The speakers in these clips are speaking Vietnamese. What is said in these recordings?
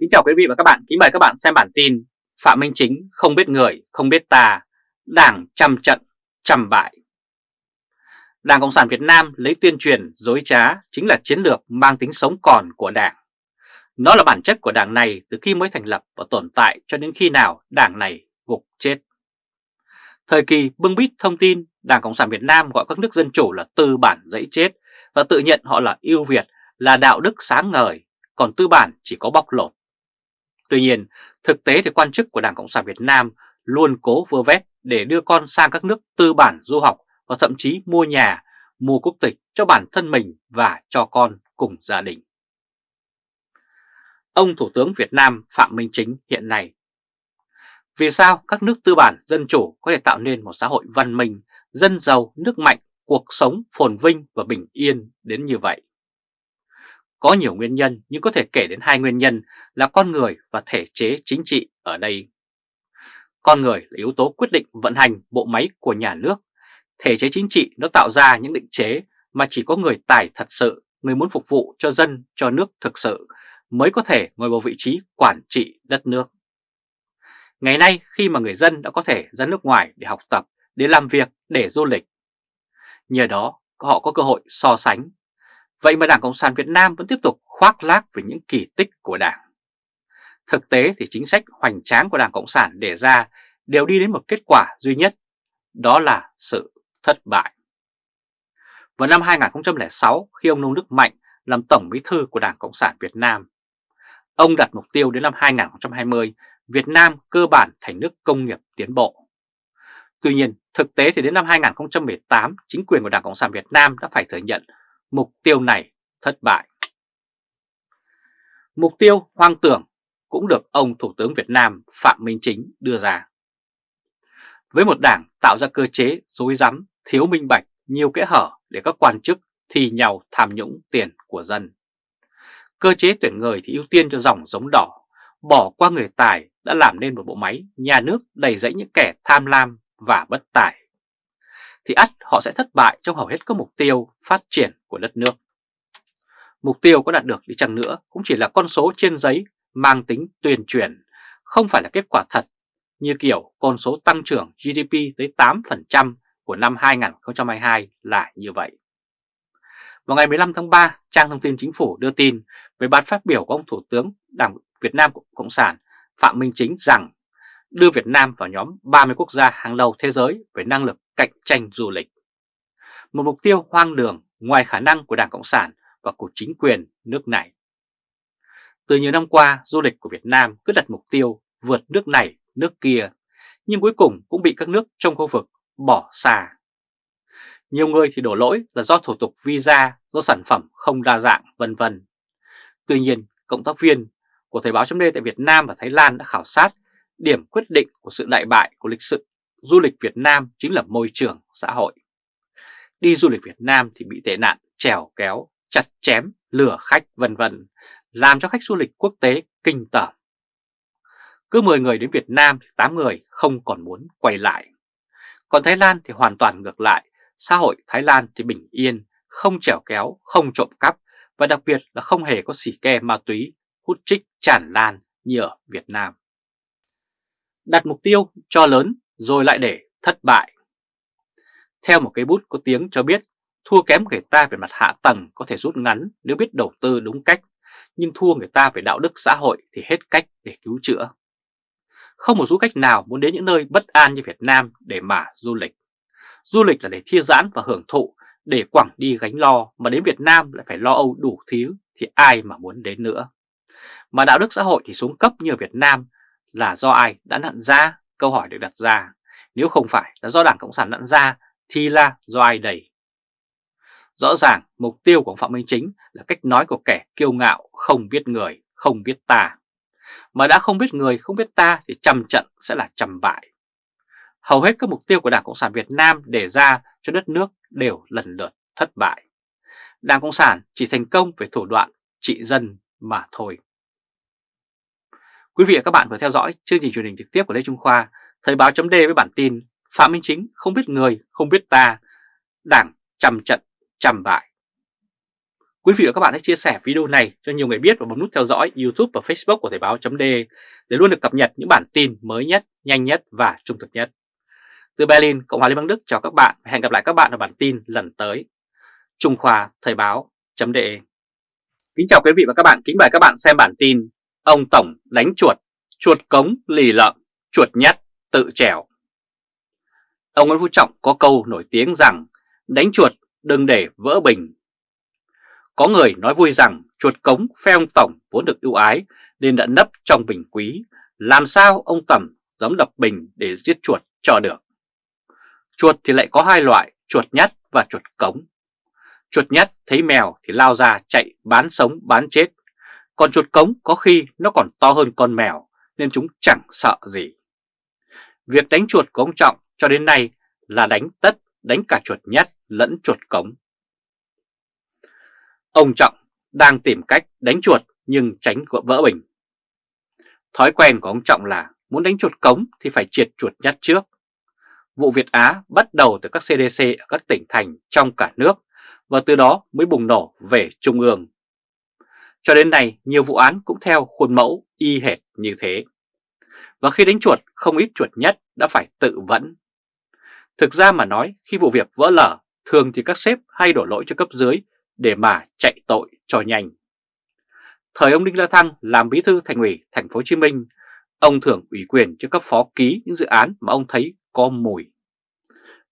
Kính chào quý vị và các bạn, kính mời các bạn xem bản tin Phạm Minh Chính không biết người, không biết ta, Đảng trăm trận, trăm bại. Đảng Cộng sản Việt Nam lấy tuyên truyền dối trá chính là chiến lược mang tính sống còn của Đảng. Nó là bản chất của Đảng này từ khi mới thành lập và tồn tại cho đến khi nào Đảng này gục chết. Thời kỳ bưng bít thông tin, Đảng Cộng sản Việt Nam gọi các nước dân chủ là tư bản dãy chết và tự nhận họ là ưu việt, là đạo đức sáng ngời, còn tư bản chỉ có bóc lột. Tuy nhiên, thực tế thì quan chức của Đảng Cộng sản Việt Nam luôn cố vơ vét để đưa con sang các nước tư bản du học và thậm chí mua nhà, mua quốc tịch cho bản thân mình và cho con cùng gia đình. Ông Thủ tướng Việt Nam Phạm Minh Chính hiện nay Vì sao các nước tư bản dân chủ có thể tạo nên một xã hội văn minh, dân giàu, nước mạnh, cuộc sống phồn vinh và bình yên đến như vậy? Có nhiều nguyên nhân nhưng có thể kể đến hai nguyên nhân là con người và thể chế chính trị ở đây. Con người là yếu tố quyết định vận hành bộ máy của nhà nước. Thể chế chính trị nó tạo ra những định chế mà chỉ có người tài thật sự, người muốn phục vụ cho dân, cho nước thực sự mới có thể ngồi vào vị trí quản trị đất nước. Ngày nay khi mà người dân đã có thể ra nước ngoài để học tập, để làm việc, để du lịch. Nhờ đó họ có cơ hội so sánh Vậy mà Đảng Cộng sản Việt Nam vẫn tiếp tục khoác lác về những kỳ tích của Đảng. Thực tế thì chính sách hoành tráng của Đảng Cộng sản đề ra đều đi đến một kết quả duy nhất, đó là sự thất bại. Vào năm 2006, khi ông Nông Đức Mạnh làm Tổng Bí thư của Đảng Cộng sản Việt Nam, ông đặt mục tiêu đến năm 2020, Việt Nam cơ bản thành nước công nghiệp tiến bộ. Tuy nhiên, thực tế thì đến năm 2018, chính quyền của Đảng Cộng sản Việt Nam đã phải thừa nhận mục tiêu này thất bại. Mục tiêu hoang tưởng cũng được ông Thủ tướng Việt Nam Phạm Minh Chính đưa ra. Với một đảng tạo ra cơ chế dối rắm, thiếu minh bạch, nhiều kẽ hở để các quan chức thi nhau tham nhũng tiền của dân. Cơ chế tuyển người thì ưu tiên cho dòng giống đỏ, bỏ qua người tài đã làm nên một bộ máy nhà nước đầy rẫy những kẻ tham lam và bất tài thì ắt họ sẽ thất bại trong hầu hết các mục tiêu phát triển của đất nước. Mục tiêu có đạt được đi chăng nữa cũng chỉ là con số trên giấy mang tính tuyên truyền, không phải là kết quả thật như kiểu con số tăng trưởng GDP tới 8% của năm 2022 là như vậy. Vào ngày 15 tháng 3, trang thông tin chính phủ đưa tin về bài phát biểu của ông Thủ tướng Đảng Việt Nam Cộng sản Phạm Minh Chính rằng đưa Việt Nam vào nhóm 30 quốc gia hàng đầu thế giới về năng lực cạnh tranh du lịch. Một mục tiêu hoang đường ngoài khả năng của Đảng Cộng sản và của chính quyền nước này. Từ nhiều năm qua, du lịch của Việt Nam cứ đặt mục tiêu vượt nước này, nước kia, nhưng cuối cùng cũng bị các nước trong khu vực bỏ xa. Nhiều người thì đổ lỗi là do thủ tục visa, do sản phẩm không đa dạng, vân vân. Tuy nhiên, cộng tác viên của Thời báo chấm tại Việt Nam và Thái Lan đã khảo sát điểm quyết định của sự đại bại của lịch sử du lịch Việt Nam chính là môi trường xã hội. Đi du lịch Việt Nam thì bị tệ nạn, trèo kéo, chặt chém, lừa khách vân vân, làm cho khách du lịch quốc tế kinh tởm. Cứ 10 người đến Việt Nam thì 8 người không còn muốn quay lại. Còn Thái Lan thì hoàn toàn ngược lại, xã hội Thái Lan thì bình yên, không trèo kéo, không trộm cắp và đặc biệt là không hề có xỉ ke ma túy, hút trích tràn lan như ở Việt Nam. Đặt mục tiêu cho lớn rồi lại để thất bại. Theo một cái bút có tiếng cho biết, thua kém người ta về mặt hạ tầng có thể rút ngắn nếu biết đầu tư đúng cách, nhưng thua người ta về đạo đức xã hội thì hết cách để cứu chữa. Không một du khách nào muốn đến những nơi bất an như Việt Nam để mà du lịch. Du lịch là để thư giãn và hưởng thụ, để quẳng đi gánh lo mà đến Việt Nam lại phải lo âu đủ thứ thì ai mà muốn đến nữa. Mà đạo đức xã hội thì xuống cấp như ở Việt Nam là do ai đã nặn ra Câu hỏi được đặt ra, nếu không phải là do Đảng Cộng sản nặn ra thì là do ai đầy? Rõ ràng mục tiêu của Phạm Minh Chính là cách nói của kẻ kiêu ngạo không biết người, không biết ta. Mà đã không biết người, không biết ta thì trăm trận sẽ là trăm bại. Hầu hết các mục tiêu của Đảng Cộng sản Việt Nam đề ra cho đất nước đều lần lượt thất bại. Đảng Cộng sản chỉ thành công về thủ đoạn trị dân mà thôi. Quý vị và các bạn vừa theo dõi chương trình truyền hình trực tiếp của Lê Trung Khoa, Thời báo chấm với bản tin Phạm Minh Chính không biết người, không biết ta, đảng trầm trận, trầm bại. Quý vị và các bạn hãy chia sẻ video này cho nhiều người biết và bấm nút theo dõi YouTube và Facebook của Thời báo .de để luôn được cập nhật những bản tin mới nhất, nhanh nhất và trung thực nhất. Từ Berlin, Cộng hòa Liên bang Đức chào các bạn và hẹn gặp lại các bạn ở bản tin lần tới. Trung Khoa Thời báo .de Kính chào quý vị và các bạn, kính mời các bạn xem bản tin Ông Tổng đánh chuột, chuột cống lì lợm, chuột nhắt tự trèo. Ông Nguyễn Phú Trọng có câu nổi tiếng rằng đánh chuột đừng để vỡ bình. Có người nói vui rằng chuột cống phe ông Tổng vốn được ưu ái nên đã nấp trong bình quý. Làm sao ông tổng dám đập bình để giết chuột cho được. Chuột thì lại có hai loại, chuột nhắt và chuột cống. Chuột nhắt thấy mèo thì lao ra chạy bán sống bán chết. Còn chuột cống có khi nó còn to hơn con mèo nên chúng chẳng sợ gì. Việc đánh chuột của ông Trọng cho đến nay là đánh tất, đánh cả chuột nhắt lẫn chuột cống. Ông Trọng đang tìm cách đánh chuột nhưng tránh vỡ bình. Thói quen của ông Trọng là muốn đánh chuột cống thì phải triệt chuột nhắt trước. Vụ Việt Á bắt đầu từ các CDC ở các tỉnh thành trong cả nước và từ đó mới bùng nổ về Trung ương. Cho đến nay, nhiều vụ án cũng theo khuôn mẫu y hệt như thế. Và khi đánh chuột, không ít chuột nhất đã phải tự vẫn. Thực ra mà nói, khi vụ việc vỡ lở, thường thì các sếp hay đổ lỗi cho cấp dưới để mà chạy tội cho nhanh. Thời ông Đinh La Thăng làm bí thư thành ủy thành phố Hồ Chí Minh, ông thường ủy quyền cho cấp phó ký những dự án mà ông thấy có mùi.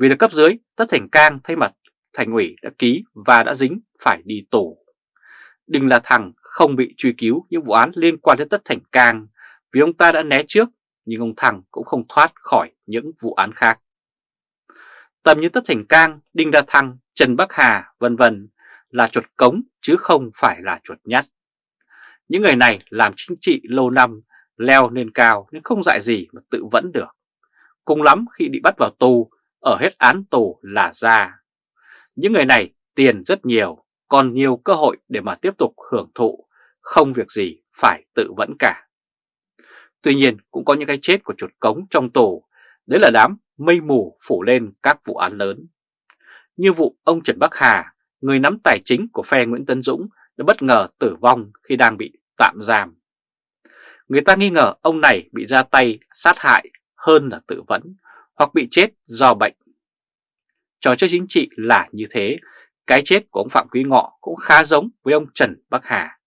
Vì là cấp dưới, Tất Thành Cang thay mặt thành ủy đã ký và đã dính phải đi tù đừng La Thăng không bị truy cứu những vụ án liên quan đến Tất Thành Cang vì ông ta đã né trước, nhưng ông Thăng cũng không thoát khỏi những vụ án khác. Tầm như Tất Thành Cang, Đinh La Thăng, Trần Bắc Hà, vân vân là chuột cống chứ không phải là chuột nhắt. Những người này làm chính trị lâu năm, leo lên cao nhưng không dạy gì mà tự vẫn được. Cùng lắm khi bị bắt vào tù, ở hết án tù là ra. Những người này tiền rất nhiều, còn nhiều cơ hội để mà tiếp tục hưởng thụ, không việc gì phải tự vẫn cả. Tuy nhiên cũng có những cái chết của chuột cống trong tù, đấy là đám mây mù phủ lên các vụ án lớn. Như vụ ông Trần Bắc Hà, người nắm tài chính của phe Nguyễn Tân Dũng đã bất ngờ tử vong khi đang bị tạm giam. Người ta nghi ngờ ông này bị ra tay sát hại hơn là tự vẫn hoặc bị chết do bệnh. Trò chơi chính trị là như thế, cái chết của ông Phạm Quý Ngọ cũng khá giống với ông Trần Bắc Hà.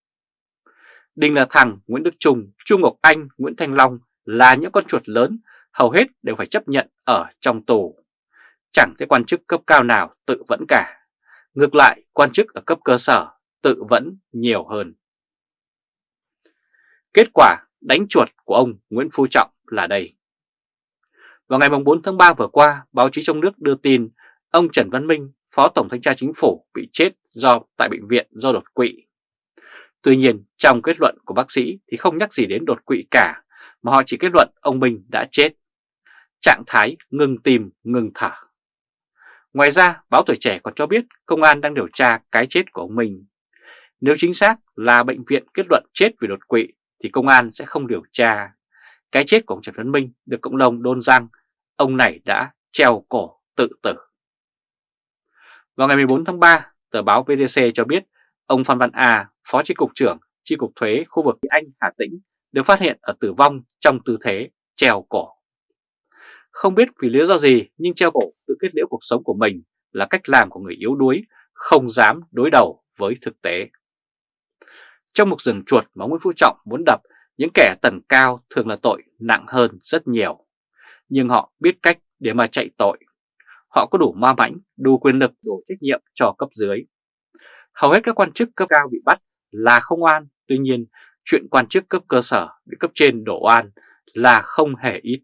Đinh là thằng Nguyễn Đức Trung, Trung Ngọc Anh, Nguyễn Thanh Long là những con chuột lớn hầu hết đều phải chấp nhận ở trong tù. Chẳng thấy quan chức cấp cao nào tự vẫn cả. Ngược lại, quan chức ở cấp cơ sở tự vẫn nhiều hơn. Kết quả đánh chuột của ông Nguyễn Phú Trọng là đây. Vào ngày 4 tháng 3 vừa qua, báo chí trong nước đưa tin ông Trần Văn Minh, Phó Tổng Thanh tra Chính phủ bị chết do tại bệnh viện do đột quỵ. Tuy nhiên, trong kết luận của bác sĩ thì không nhắc gì đến đột quỵ cả, mà họ chỉ kết luận ông Minh đã chết. Trạng thái ngừng tìm ngừng thở. Ngoài ra, báo Tuổi Trẻ còn cho biết công an đang điều tra cái chết của ông Minh. Nếu chính xác là bệnh viện kết luận chết vì đột quỵ thì công an sẽ không điều tra. Cái chết của ông Trần Văn Minh được cộng đồng đôn rằng ông này đã treo cổ tự tử. Vào ngày 14 tháng 3, tờ báo VTC cho biết ông Phan Văn A, Phó Chi cục trưởng Chi cục Thuế khu vực Anh Hà Tĩnh được phát hiện ở tử vong trong tư thế treo cổ. Không biết vì lý do gì nhưng treo cổ tự kết liễu cuộc sống của mình là cách làm của người yếu đuối, không dám đối đầu với thực tế. Trong một rừng chuột mà Nguyễn Phú Trọng muốn đập, những kẻ tầng cao thường là tội nặng hơn rất nhiều. Nhưng họ biết cách để mà chạy tội. Họ có đủ ma mãnh, đủ quyền lực, đủ trách nhiệm cho cấp dưới. Hầu hết các quan chức cấp cao bị bắt là không oan, tuy nhiên chuyện quan chức cấp cơ sở bị cấp trên đổ oan là không hề ít.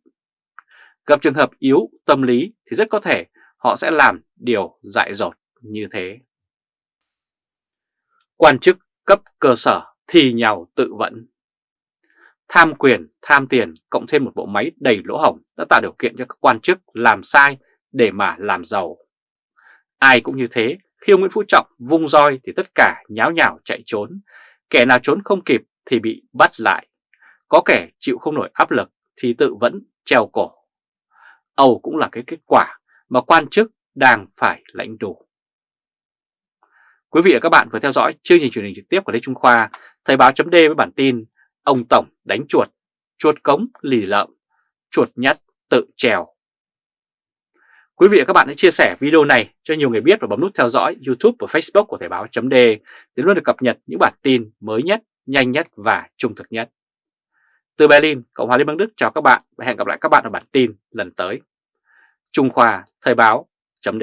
Gặp trường hợp yếu tâm lý thì rất có thể họ sẽ làm điều dại dột như thế. Quan chức cấp cơ sở thì nhau tự vẫn. Tham quyền, tham tiền cộng thêm một bộ máy đầy lỗ hổng đã tạo điều kiện cho các quan chức làm sai để mà làm giàu. Ai cũng như thế, khi ông Nguyễn Phú Trọng vung roi thì tất cả nháo nhào chạy trốn, kẻ nào trốn không kịp thì bị bắt lại, có kẻ chịu không nổi áp lực thì tự vẫn treo cổ. Âu cũng là cái kết quả mà quan chức đang phải lãnh đủ. Quý vị và các bạn vừa theo dõi chương trình truyền hình trực tiếp của Lê Trung Khoa, Thời báo chấm với bản tin Ông Tổng đánh chuột, chuột cống lì lợm, chuột nhắt tự trèo. Quý vị và các bạn hãy chia sẻ video này cho nhiều người biết và bấm nút theo dõi YouTube và Facebook của Thời báo chấm để luôn được cập nhật những bản tin mới nhất, nhanh nhất và trung thực nhất. Từ Berlin, Cộng hòa Liên bang Đức chào các bạn và hẹn gặp lại các bạn ở bản tin lần tới. Trung Khoa Thời báo chấm